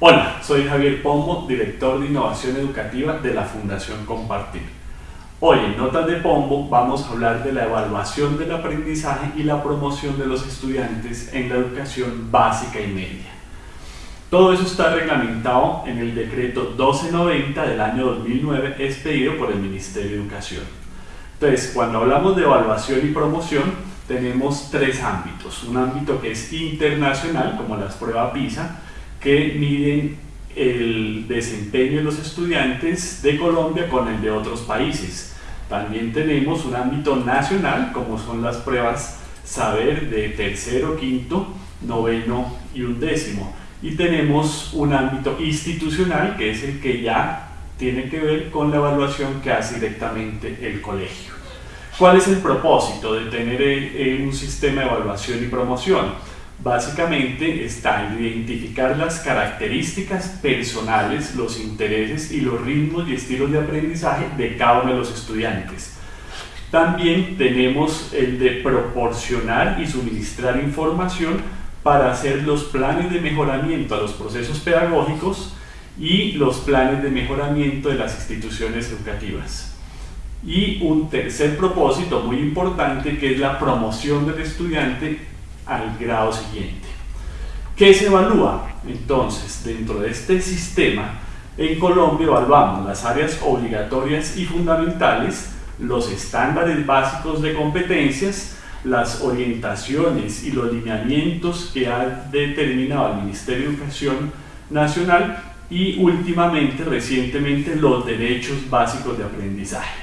Hola, soy Javier Pombo, director de Innovación Educativa de la Fundación Compartir. Hoy en Notas de Pombo vamos a hablar de la evaluación del aprendizaje y la promoción de los estudiantes en la educación básica y media. Todo eso está reglamentado en el decreto 1290 del año 2009 expedido por el Ministerio de Educación. Entonces, cuando hablamos de evaluación y promoción, tenemos tres ámbitos. Un ámbito que es internacional, como las pruebas PISA, que miden el desempeño de los estudiantes de Colombia con el de otros países. También tenemos un ámbito nacional, como son las pruebas saber de tercero, quinto, noveno y undécimo. Y tenemos un ámbito institucional, que es el que ya tiene que ver con la evaluación que hace directamente el colegio. ¿Cuál es el propósito de tener eh, un sistema de evaluación y promoción? Básicamente está en identificar las características personales, los intereses y los ritmos y estilos de aprendizaje de cada uno de los estudiantes. También tenemos el de proporcionar y suministrar información para hacer los planes de mejoramiento a los procesos pedagógicos y los planes de mejoramiento de las instituciones educativas. Y un tercer propósito muy importante que es la promoción del estudiante al grado siguiente. ¿Qué se evalúa? Entonces, dentro de este sistema, en Colombia evaluamos las áreas obligatorias y fundamentales, los estándares básicos de competencias, las orientaciones y los lineamientos que ha determinado el Ministerio de Educación Nacional y últimamente, recientemente, los derechos básicos de aprendizaje.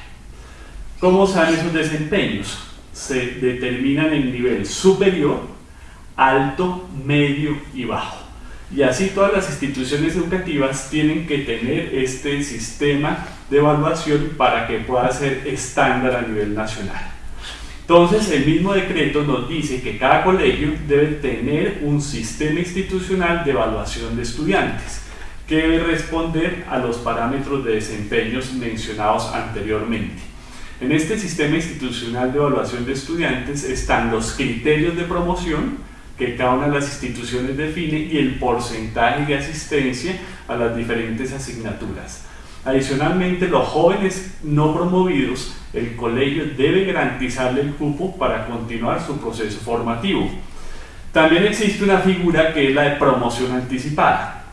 ¿Cómo se esos desempeños? Se determinan en nivel superior alto, medio y bajo. Y así todas las instituciones educativas tienen que tener este sistema de evaluación para que pueda ser estándar a nivel nacional. Entonces el mismo decreto nos dice que cada colegio debe tener un sistema institucional de evaluación de estudiantes que debe responder a los parámetros de desempeños mencionados anteriormente. En este sistema institucional de evaluación de estudiantes están los criterios de promoción, que cada una de las instituciones define y el porcentaje de asistencia a las diferentes asignaturas. Adicionalmente, los jóvenes no promovidos, el colegio debe garantizarle el cupo para continuar su proceso formativo. También existe una figura que es la de promoción anticipada,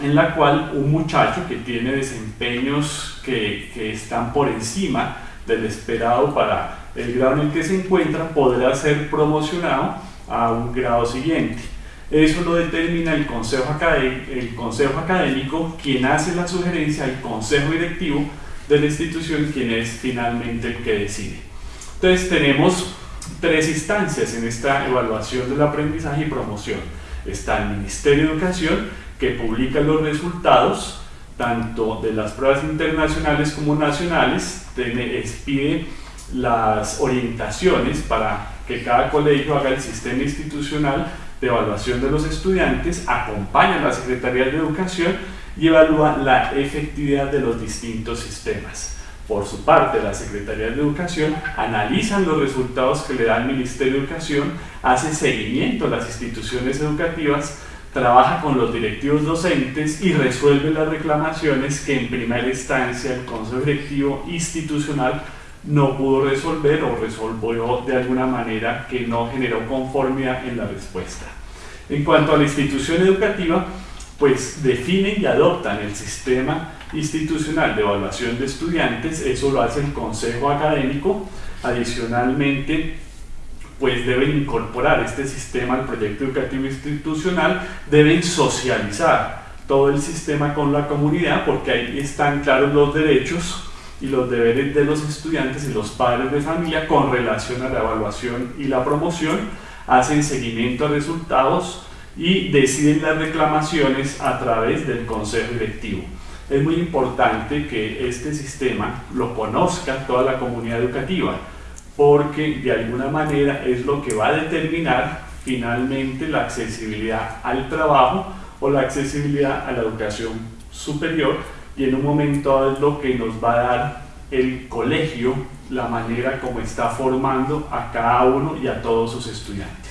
en la cual un muchacho que tiene desempeños que, están por encima del esperado para el grado en el que se encuentra podrá ser promocionado a un grado siguiente. Eso lo determina el consejo, académico, el quien hace la sugerencia al consejo directivo de la institución, quien es finalmente el que decide. Entonces tenemos tres instancias en esta evaluación del aprendizaje y promoción. Está el Ministerio de Educación, que publica los resultados tanto de las pruebas internacionales como nacionales, pide las orientaciones para que cada colegio haga el sistema institucional de evaluación de los estudiantes, acompaña a la Secretaría de Educación y evalúa la efectividad de los distintos sistemas. Por su parte, la Secretaría de Educación analiza los resultados que le da el Ministerio de Educación, hace seguimiento a las instituciones educativas, trabaja con los directivos docentes y resuelve las reclamaciones que en primera instancia el Consejo Directivo Institucional no pudo resolver o resolvió de alguna manera que no generó conformidad en la respuesta. En cuanto a la institución educativa, pues definen y adoptan el sistema institucional de evaluación de estudiantes, eso lo hace el consejo académico, adicionalmente pues deben incorporar este sistema al proyecto educativo institucional, deben socializar todo el sistema con la comunidad porque ahí están claros los derechos y los deberes de los estudiantes y los padres de familia con relación a la evaluación y la promoción, hacen seguimiento a resultados y deciden las reclamaciones a través del consejo directivo. Es muy importante que este sistema lo conozca toda la comunidad educativa, porque de alguna manera es lo que va a determinar finalmente la accesibilidad al trabajo o la accesibilidad a la educación superior y en un momento es lo que nos va a dar el colegio, la manera como está formando a cada uno y a todos sus estudiantes.